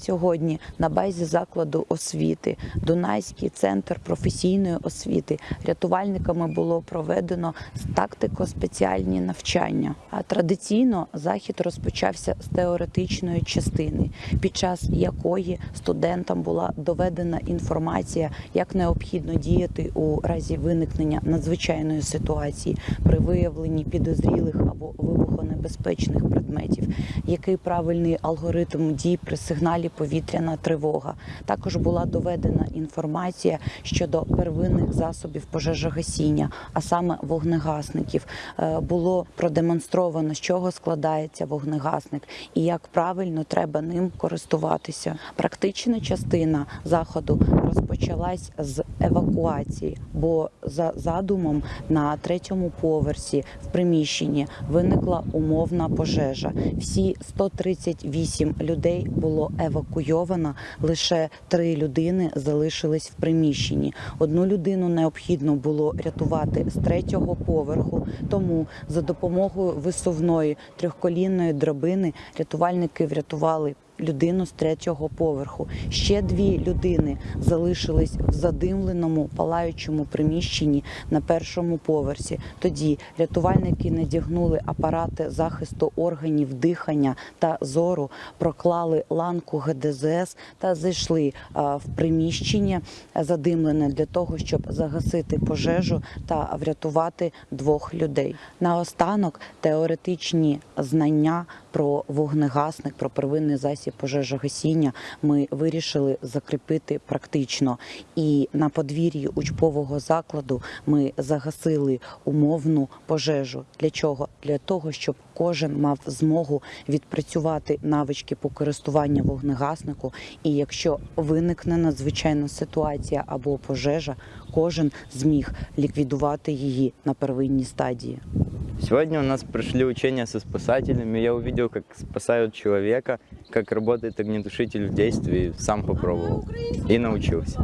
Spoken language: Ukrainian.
Сьогодні на базі закладу освіти Дунайський центр професійної освіти рятувальниками було проведено тактико-спеціальні навчання. А традиційно захід розпочався з теоретичної частини, під час якої студентам була доведена інформація, як необхідно діяти у разі виникнення надзвичайної ситуації при виявленні підозрілих або вибухонебезпечних предметів, який правильний алгоритм дій при сигналі повітряна тривога. Також була доведена інформація щодо первинних засобів пожежогасіння, а саме вогнегасників. Е, Було продемонстровано, з чого складається вогнегасник і як правильно треба ним користуватися. Практична частина заходу розпочалась з евакуації, бо за задумом на третьому поверсі в приміщенні виникла умовна пожежа. Всі 138 людей було евакуйовано. Лише три людини залишились в приміщенні. Одну людину необхідно було рятувати з третього поверху. Тому за допомогою висувної трьохколінної драбини рятувальники врятували. Людину з третього поверху. Ще дві людини залишились в задимленому палаючому приміщенні на першому поверсі. Тоді рятувальники надягнули апарати захисту органів дихання та зору, проклали ланку ГДЗС та зайшли в приміщення задимлене для того, щоб загасити пожежу та врятувати двох людей. Наостанок теоретичні знання про вогнегасник, про первинний засіб пожежогасіння ми вирішили закріпити практично. І на подвір'ї учбового закладу ми загасили умовну пожежу. Для чого? Для того, щоб кожен мав змогу відпрацювати навички по користуванню вогнегаснику. І якщо виникне надзвичайна ситуація або пожежа, кожен зміг ліквідувати її на первинній стадії. Сегодня у нас прошли учения со спасателями. Я увидел, как спасают человека, как работает огнетушитель в действии, сам попробовал и научился.